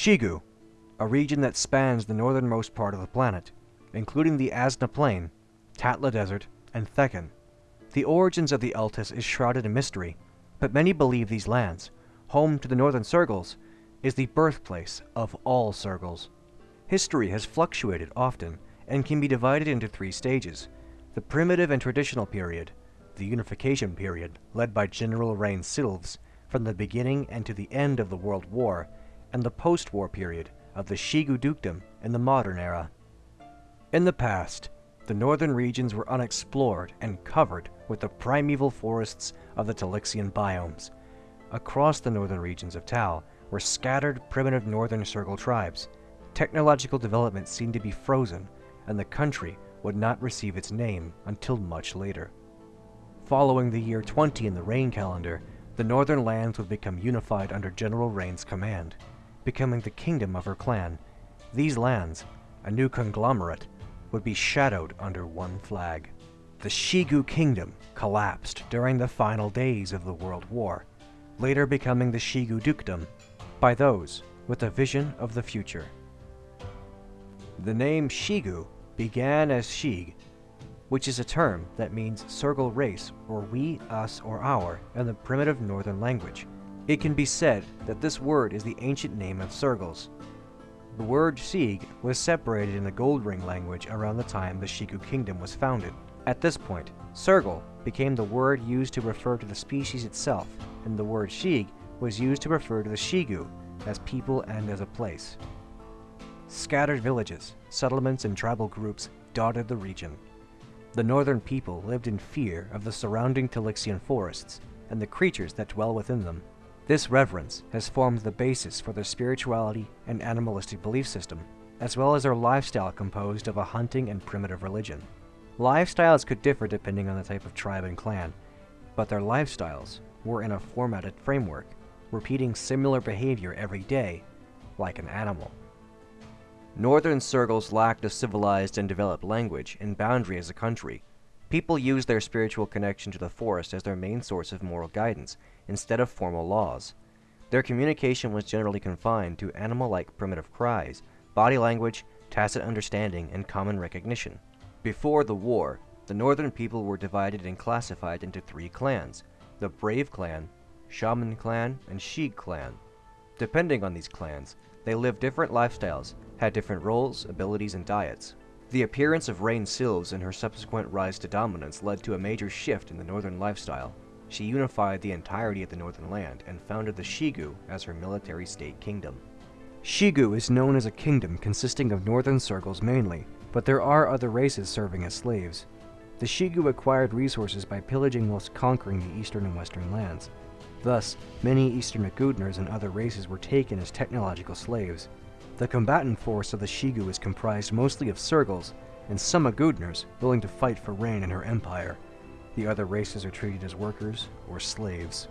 Shigu, a region that spans the northernmost part of the planet, including the Asna Plain, Tatla Desert, and Thekkan. The origins of the Altus is shrouded in mystery, but many believe these lands, home to the Northern Sergals, is the birthplace of all Sergals. History has fluctuated often and can be divided into three stages. The primitive and traditional period, the unification period, led by General Rain Silves, from the beginning and to the end of the World War, and the post-war period of the Shigu Dukedom in the modern era. In the past, the northern regions were unexplored and covered with the primeval forests of the Talixian biomes. Across the northern regions of Tal were scattered primitive northern Sergal tribes. Technological development seemed to be frozen, and the country would not receive its name until much later. Following the year 20 in the Rain calendar, the northern lands would become unified under General Rain's command, becoming the kingdom of her clan. These lands, a new conglomerate, would be shadowed under one flag. The Shigu Kingdom collapsed during the final days of the World War, later becoming the Shigu Dukedom by those with a vision of the future. The name Shigu began as Shig, which is a term that means Sergal race or we, us, or our in the primitive northern language. It can be said that this word is the ancient name of Sergals. The word Shig was separated in the Goldring language around the time the Shigu kingdom was founded. At this point, Sergal became the word used to refer to the species itself, and the word Shig was used to refer to the Shigu as people and as a place. Scattered villages, settlements, and tribal groups dotted the region. The northern people lived in fear of the surrounding Talixian forests and the creatures that dwell within them. This reverence has formed the basis for their spirituality and animalistic belief system, as well as their lifestyle composed of a hunting and primitive religion. Lifestyles could differ depending on the type of tribe and clan, but their lifestyles were in a formatted framework, repeating similar behavior every day, like an animal. Northern Sergals lacked a civilized and developed language and boundary as a country. People used their spiritual connection to the forest as their main source of moral guidance, instead of formal laws. Their communication was generally confined to animal-like primitive cries, body language, tacit understanding, and common recognition. Before the war, the northern people were divided and classified into three clans, the Brave Clan, Shaman Clan, and Shig Clan. Depending on these clans, they lived different lifestyles had different roles, abilities, and diets. The appearance of Rain Silves and her subsequent rise to dominance led to a major shift in the northern lifestyle. She unified the entirety of the northern land and founded the Shigu as her military state kingdom. Shigu is known as a kingdom consisting of northern Sergals mainly, but there are other races serving as slaves. The Shigu acquired resources by pillaging whilst conquering the eastern and western lands. Thus, many eastern Agudners and other races were taken as technological slaves, the combatant force of the Shigu is comprised mostly of Sergals and some Agudners willing to fight for Rain and her empire. The other races are treated as workers or slaves.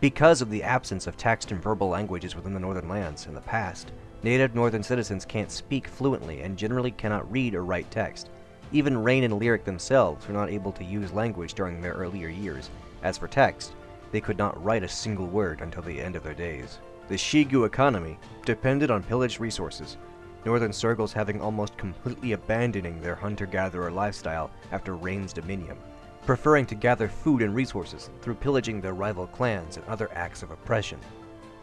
Because of the absence of text and verbal languages within the Northern Lands in the past, native Northern citizens can't speak fluently and generally cannot read or write text. Even Rain and Lyric themselves were not able to use language during their earlier years. As for text, they could not write a single word until the end of their days. The Shigu economy depended on pillaged resources, Northern Sergals having almost completely abandoning their hunter-gatherer lifestyle after Rain's dominion, preferring to gather food and resources through pillaging their rival clans and other acts of oppression.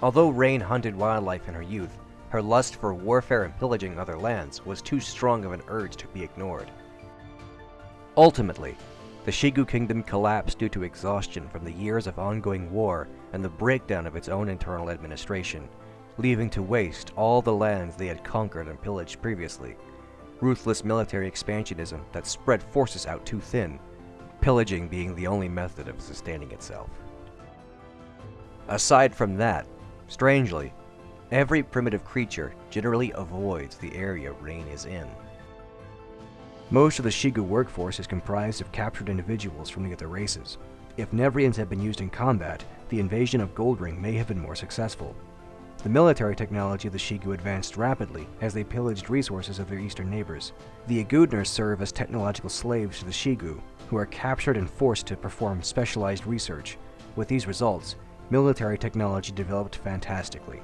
Although Rain hunted wildlife in her youth, her lust for warfare and pillaging other lands was too strong of an urge to be ignored. Ultimately, the Shigu kingdom collapsed due to exhaustion from the years of ongoing war and the breakdown of its own internal administration, leaving to waste all the lands they had conquered and pillaged previously. Ruthless military expansionism that spread forces out too thin, pillaging being the only method of sustaining itself. Aside from that, strangely, every primitive creature generally avoids the area Rain is in. Most of the Shigu workforce is comprised of captured individuals from the other races. If Nevreans had been used in combat, the invasion of Goldring may have been more successful. The military technology of the Shigu advanced rapidly as they pillaged resources of their eastern neighbors. The Agudners serve as technological slaves to the Shigu, who are captured and forced to perform specialized research. With these results, military technology developed fantastically.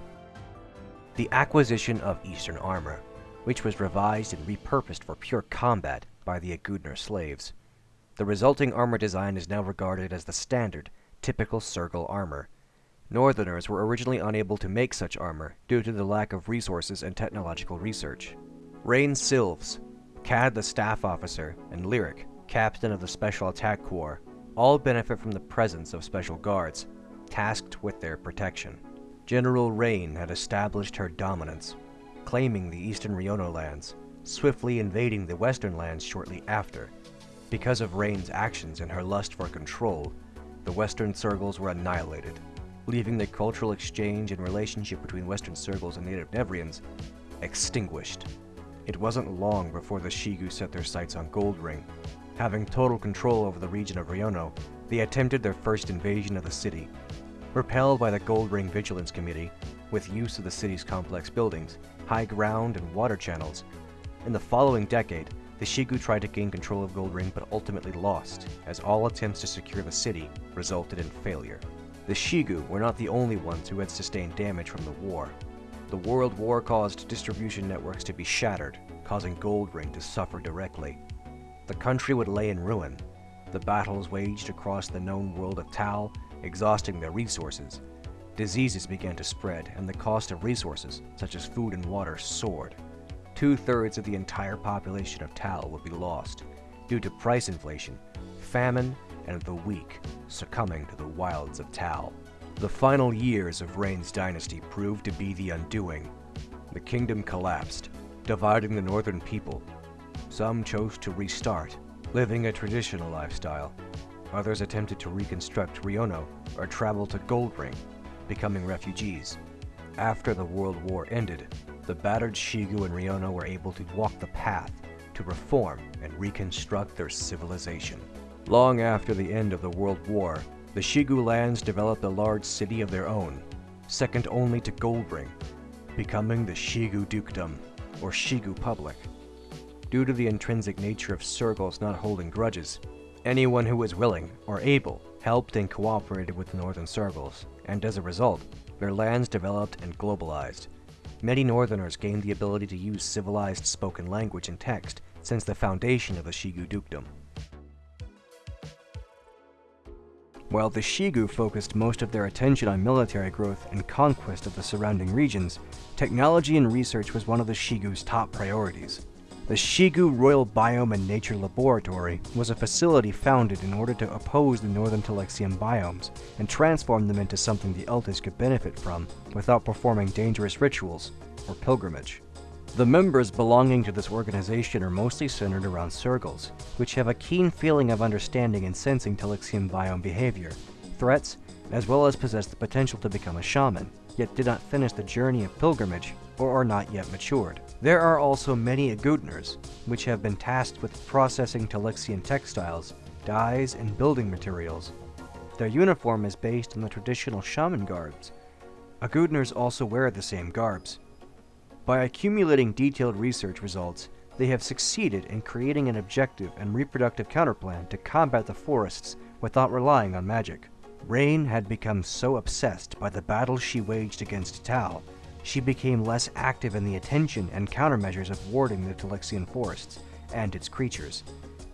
The acquisition of Eastern armor, which was revised and repurposed for pure combat by the Agudner slaves. The resulting armor design is now regarded as the standard, typical Sergal armor. Northerners were originally unable to make such armor due to the lack of resources and technological research. Rain Silves, Cad the staff officer, and Lyric, captain of the Special Attack Corps, all benefit from the presence of special guards, tasked with their protection. General Rain had established her dominance, claiming the eastern Riono lands, swiftly invading the western lands shortly after. Because of Rain's actions and her lust for control, the western Sergals were annihilated, leaving the cultural exchange and relationship between western Sergals and native Nevreans extinguished. It wasn't long before the Shigu set their sights on Goldring. Having total control over the region of Riono, they attempted their first invasion of the city. Repelled by the Goldring Vigilance Committee, with use of the city's complex buildings, high ground, and water channels, in the following decade, the Shigu tried to gain control of Goldring but ultimately lost, as all attempts to secure the city resulted in failure. The Shigu were not the only ones who had sustained damage from the war. The World War caused distribution networks to be shattered, causing Goldring to suffer directly. The country would lay in ruin. The battles waged across the known world of Tal, exhausting their resources. Diseases began to spread, and the cost of resources, such as food and water, soared. Two-thirds of the entire population of Tal would be lost, due to price inflation, famine, and the weak succumbing to the wilds of Tal. The final years of Rain's dynasty proved to be the undoing. The kingdom collapsed, dividing the northern people. Some chose to restart, living a traditional lifestyle. Others attempted to reconstruct Riono or travel to Goldring, becoming refugees. After the World War ended, the battered Shigu and Riono were able to walk the path to reform and reconstruct their civilization. Long after the end of the World War, the Shigu lands developed a large city of their own, second only to Goldring, becoming the Shigu Dukedom, or Shigu Public. Due to the intrinsic nature of Sergals not holding grudges, anyone who was willing or able helped and cooperated with the Northern Sergals, and as a result, their lands developed and globalized, Many Northerners gained the ability to use civilized spoken language and text since the foundation of the Shigu Dukedom. While the Shigu focused most of their attention on military growth and conquest of the surrounding regions, technology and research was one of the Shigu's top priorities. The Shigu Royal Biome and Nature Laboratory was a facility founded in order to oppose the northern Telexian biomes and transform them into something the Eltis could benefit from without performing dangerous rituals or pilgrimage. The members belonging to this organization are mostly centered around Sergals, which have a keen feeling of understanding and sensing Telexian biome behavior, threats, as well as possess the potential to become a shaman, yet did not finish the journey of pilgrimage or are not yet matured. There are also many Agudners, which have been tasked with processing Telexian textiles, dyes, and building materials. Their uniform is based on the traditional shaman garbs. Agudners also wear the same garbs. By accumulating detailed research results, they have succeeded in creating an objective and reproductive counterplan to combat the forests without relying on magic. Rain had become so obsessed by the battle she waged against Tal she became less active in the attention and countermeasures of warding the Telexian forests and its creatures.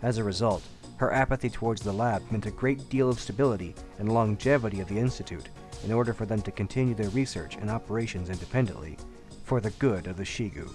As a result, her apathy towards the lab meant a great deal of stability and longevity of the Institute in order for them to continue their research and operations independently, for the good of the Shigu.